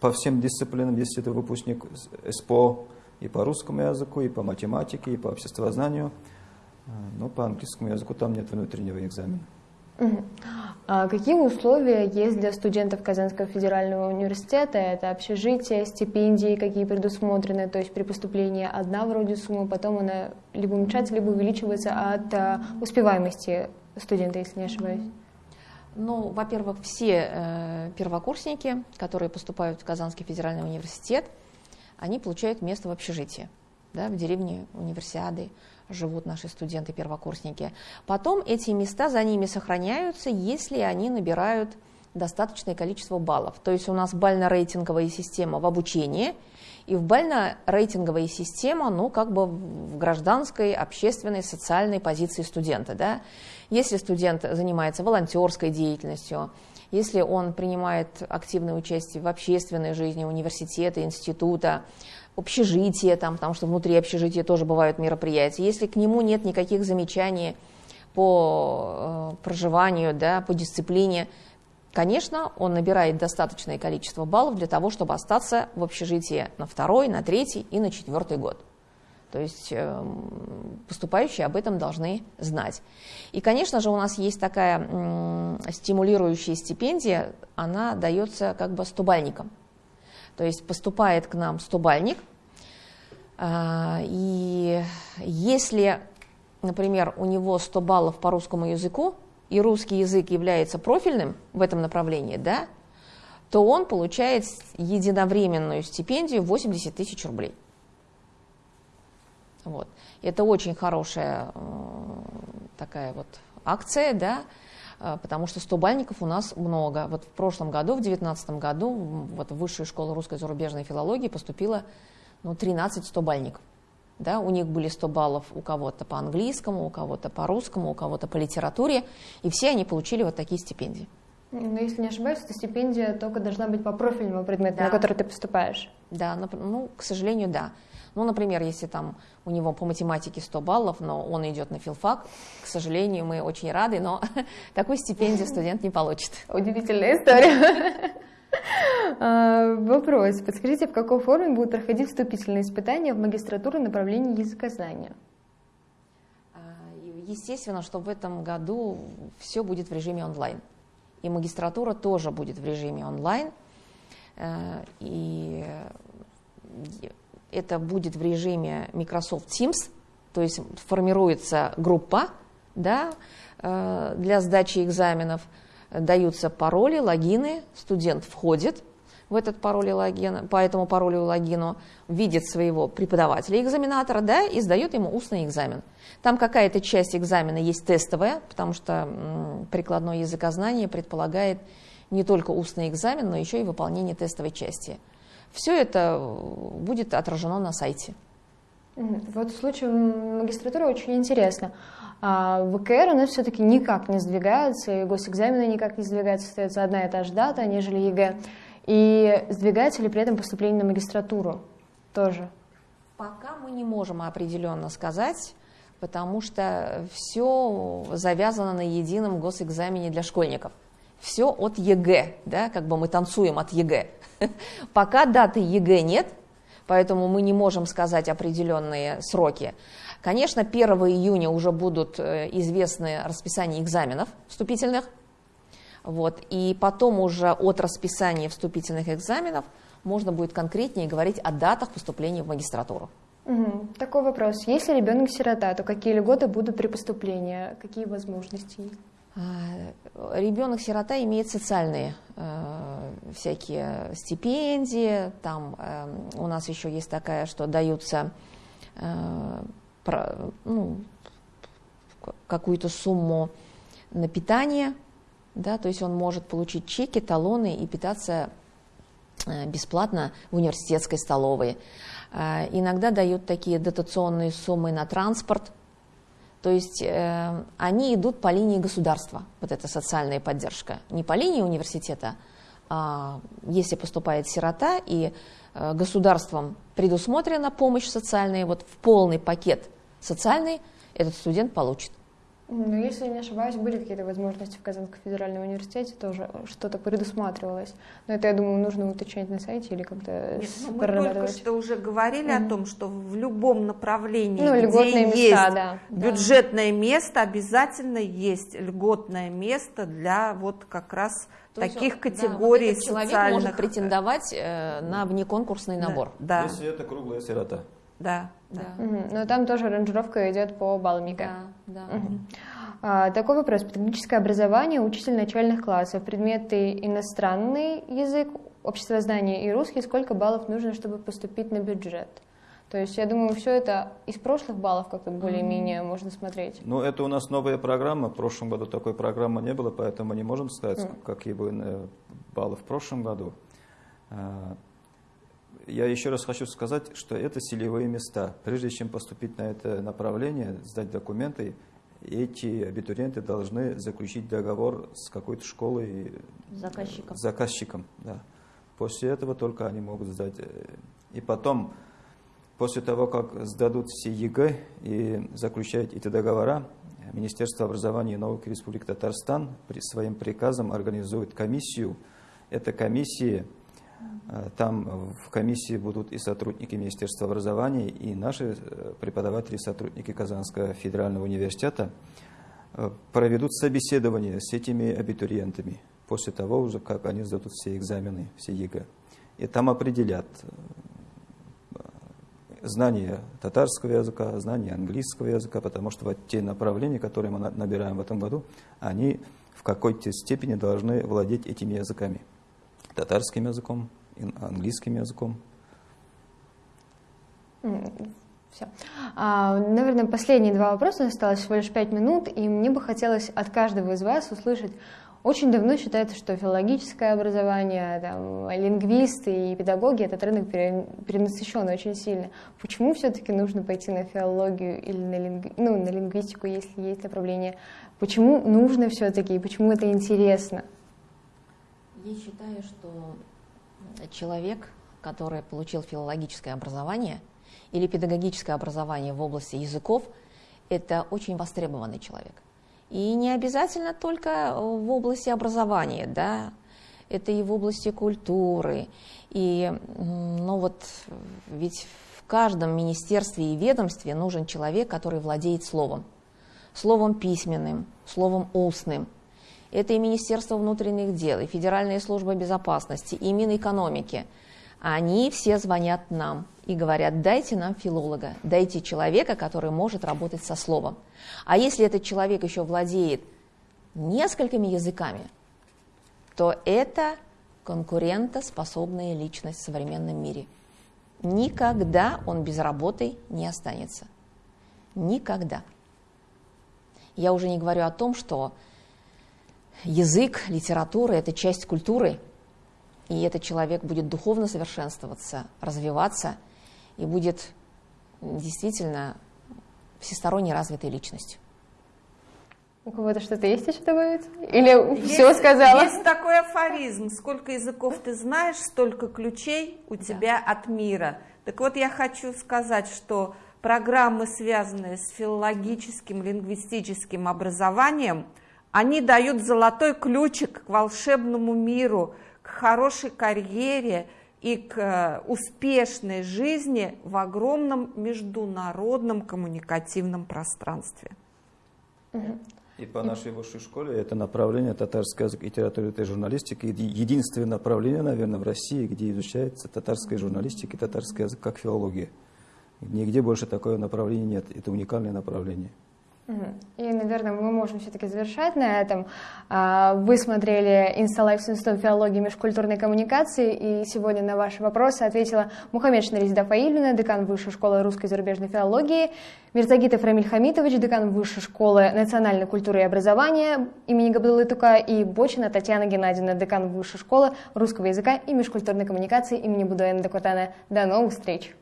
по всем дисциплинам, если это выпускник СПО и по русскому языку, и по математике, и по обществознанию. Но по английскому языку там нет внутреннего экзамена. А какие условия есть для студентов Казанского федерального университета? Это общежитие, стипендии, какие предусмотрены, то есть при поступлении одна вроде сумма, потом она либо уменьшается, либо увеличивается от а, успеваемости студента, если не ошибаюсь. Ну, во-первых, все э, первокурсники, которые поступают в Казанский федеральный университет, они получают место в общежитии, да, в деревне универсиады живут наши студенты-первокурсники. Потом эти места за ними сохраняются, если они набирают достаточное количество баллов. То есть у нас бально-рейтинговая система в обучении, и в бально-рейтинговая система, ну, как бы в гражданской, общественной, социальной позиции студента, да. Если студент занимается волонтерской деятельностью, если он принимает активное участие в общественной жизни университета, института, общежитие, там, потому что внутри общежития тоже бывают мероприятия. Если к нему нет никаких замечаний по э, проживанию, да, по дисциплине, конечно, он набирает достаточное количество баллов для того, чтобы остаться в общежитии на второй, на третий и на четвертый год. То есть э, поступающие об этом должны знать. И, конечно же, у нас есть такая э, стимулирующая стипендия, она дается как бы стубальникам. То есть поступает к нам стубальник, а, и если например, у него 100 баллов по русскому языку, и русский язык является профильным в этом направлении, да, то он получает единовременную стипендию 80 тысяч рублей. Вот. Это очень хорошая такая вот акция, да, потому что 100 бальников у нас много. Вот в прошлом году, в 2019 году, вот в Высшую школу русской зарубежной филологии поступило ну, 13 100 бальников. Да, у них были 100 баллов у кого-то по английскому, у кого-то по русскому, у кого-то по литературе, и все они получили вот такие стипендии. Но если не ошибаюсь, эта стипендия только должна быть по профильному предмету, да. на который ты поступаешь. Да, ну, к сожалению, да. Ну, например, если там у него по математике 100 баллов, но он идет на филфак, к сожалению, мы очень рады, но такой стипендию студент не получит. Удивительная история. А, вопрос. Подскажите, в какой форме будут проходить вступительные испытания в магистратуру направления языкознания? А, естественно, что в этом году все будет в режиме онлайн. И магистратура тоже будет в режиме онлайн. Э, и это будет в режиме Microsoft Teams, то есть формируется группа да, э, для сдачи экзаменов, даются пароли, логины, студент входит в этот пароль и логин, по этому паролю и логину, видит своего преподавателя-экзаменатора да, и сдает ему устный экзамен. Там какая-то часть экзамена есть тестовая, потому что прикладное языкознание предполагает не только устный экзамен, но еще и выполнение тестовой части – все это э, будет отражено на сайте. Вот в случае магистратуры очень интересно. А ВКР у нас все-таки никак не сдвигаются, и госэкзамены никак не сдвигаются, остается одна и та же дата, нежели ЕГЭ. И сдвигается ли при этом поступление на магистратуру тоже? Пока мы не можем определенно сказать, потому что все завязано на едином госэкзамене для школьников. Все от ЕГЭ, да, как бы мы танцуем от ЕГЭ. Пока даты ЕГЭ нет, поэтому мы не можем сказать определенные сроки. Конечно, 1 июня уже будут э, известны расписания экзаменов вступительных, вот, и потом уже от расписания вступительных экзаменов можно будет конкретнее говорить о датах поступления в магистратуру. Угу. Такой вопрос. Если ребенок сирота, то какие льготы будут при поступлении? Какие возможности? А, Ребенок-сирота имеет социальные э, всякие стипендии, там э, у нас еще есть такая, что даются э, про, ну, какую-то сумму на питание, да, то есть он может получить чеки, талоны и питаться э, бесплатно в университетской столовой. Э, иногда дают такие дотационные суммы на транспорт, то есть э, они идут по линии государства, вот эта социальная поддержка, не по линии университета, а если поступает сирота и э, государством предусмотрена помощь социальная, вот в полный пакет социальный этот студент получит. Ну, если не ошибаюсь, были какие-то возможности в Казанском федеральном университете, тоже что-то предусматривалось. Но это, я думаю, нужно уточнять на сайте или как-то ну, Мы только что уже говорили mm-hmm. о том, что в любом направлении, ну, где места, есть да, бюджетное да. место, обязательно есть льготное место для вот как раз то таких он, категорий да, вот человек социальных. может претендовать э, на внеконкурсный набор. Да. Если это круглая сирота. Да. да. Угу. Но там тоже ранжировка идет по баллам ЕГЭ. Да, да. Угу. А, такой вопрос. Педагогическое образование, учитель начальных классов, предметы иностранный язык, общество знания и русский, сколько баллов нужно, чтобы поступить на бюджет? То есть, я думаю, все это из прошлых баллов как-то более-менее mm-hmm. можно смотреть. Ну, это у нас новая программа. В прошлом году такой программы не было, поэтому мы не можем сказать, mm-hmm. какие были баллы в прошлом году. Я еще раз хочу сказать, что это целевые места. Прежде чем поступить на это направление, сдать документы, эти абитуриенты должны заключить договор с какой-то школой, заказчиком. заказчиком да. После этого только они могут сдать. И потом, после того, как сдадут все ЕГЭ и заключают эти договора, Министерство образования и науки Республики Татарстан при своим приказом организует комиссию. Эта комиссия Э, там в комиссии будут и сотрудники Министерства образования, и наши э, преподаватели, сотрудники Казанского федерального университета э, проведут собеседование с этими абитуриентами после того уже, как они сдадут все экзамены, все ЕГЭ. И там определят, знание татарского языка, знание английского языка, потому что вот те направления, которые мы набираем в этом году, они в какой-то степени должны владеть этими языками. Татарским языком, английским языком. Все. А, наверное, последние два вопроса, осталось всего лишь пять минут, и мне бы хотелось от каждого из вас услышать, очень давно считается, что филологическое образование, там, лингвисты и педагоги этот рынок перенасыщен очень сильно. Почему все-таки нужно пойти на филологию или на, линг... ну, на лингвистику, если есть направление? Почему нужно все-таки и почему это интересно? Я считаю, что человек, который получил филологическое образование или педагогическое образование в области языков, это очень востребованный человек – и не обязательно только в области образования, да, это и в области культуры. И, ну вот, ведь в каждом министерстве и ведомстве нужен человек, который владеет словом. Словом письменным, словом устным. Это и Министерство внутренних дел, и Федеральная служба безопасности, и Минэкономики. Они все звонят нам и говорят, дайте нам филолога, дайте человека, который может работать со словом. А если этот человек еще владеет несколькими языками, то это конкурентоспособная личность в современном мире. Никогда он без работы не останется. Никогда. Я уже не говорю о том, что язык, литература – это часть культуры, и этот человек будет духовно совершенствоваться, развиваться – и будет действительно всесторонне развитой личностью. У кого-то что-то есть еще добавить? Или есть, все сказала? Есть такой афоризм. Сколько языков ты знаешь, столько ключей у да. тебя от мира. Так вот, я хочу сказать, что программы, связанные с филологическим, лингвистическим образованием, они дают золотой ключик к волшебному миру, к хорошей карьере – и к э, успешной жизни в огромном международном коммуникативном пространстве. И по нашей высшей школе это направление татарский язык и литература и журналистика. Единственное направление, наверное, в России, где изучается татарская журналистика и татарский язык как филология. Нигде больше такого направления нет. Это уникальное направление. И, наверное, мы можем все-таки завершать на этом. А, вы смотрели «Инсталайф с Институтом филологии и межкультурной коммуникации, и сегодня на ваши вопросы ответила Мухаммед Шнаризда Фаильевна, декан Высшей школы русской и зарубежной филологии, Мирзагитов Рамиль Хамитович, декан Высшей школы национальной культуры и образования имени Габдуллы Тука, и Бочина Татьяна Геннадьевна, декан Высшей школы русского языка и межкультурной коммуникации имени Будуэна Декотана. До новых встреч!